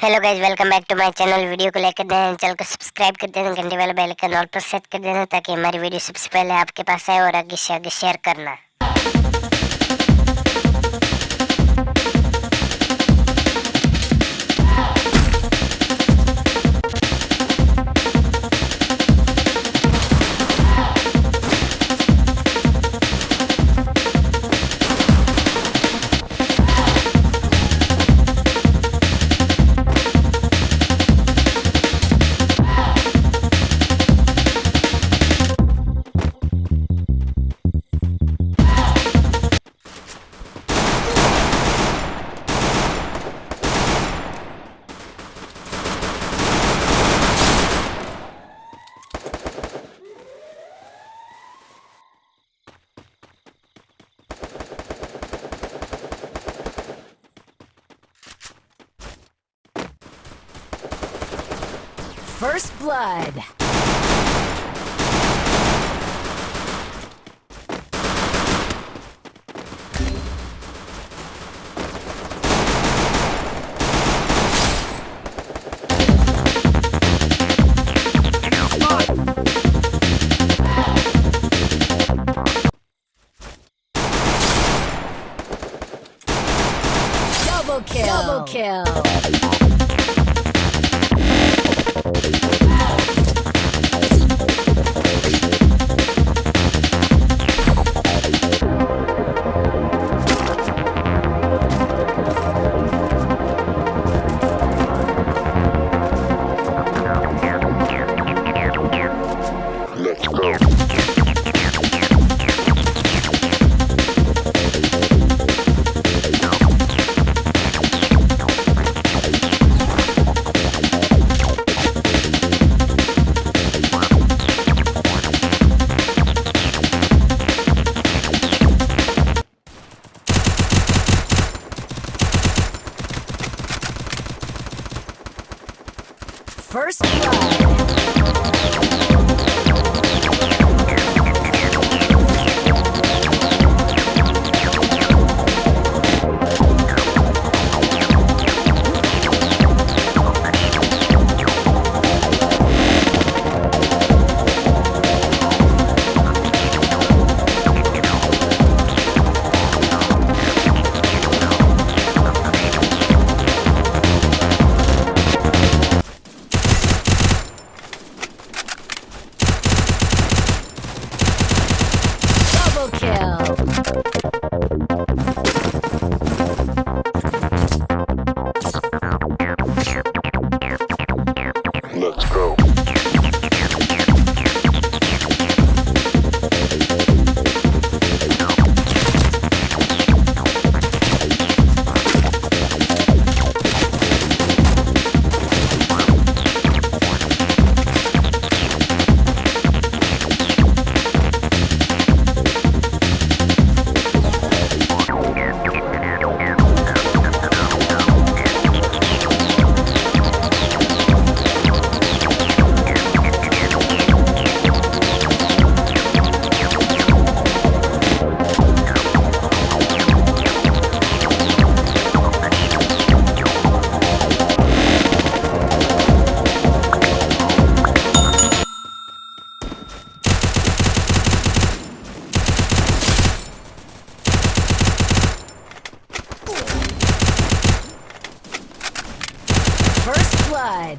Hello guys welcome back to my channel video को लेकर देना चैनल को सब्सक्राइब कर देना घंटे वाला बेल आइकन ऑल पर सेट कर देना ताकि हमारी वीडियो सबसे पहले आपके पास आए और आगे से आगे शेयर करना। First Blood. Double kill. Double kill. Let's go. First Blood. Blood.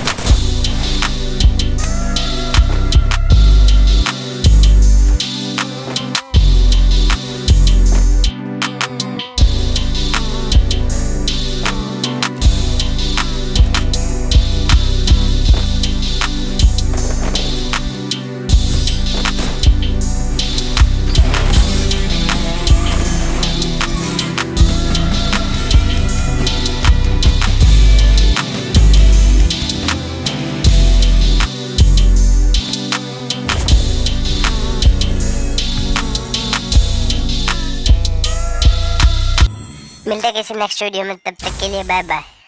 मिलते हैं किसी नेक्स्ट वीडियो में तब तक के लिए बाय बाय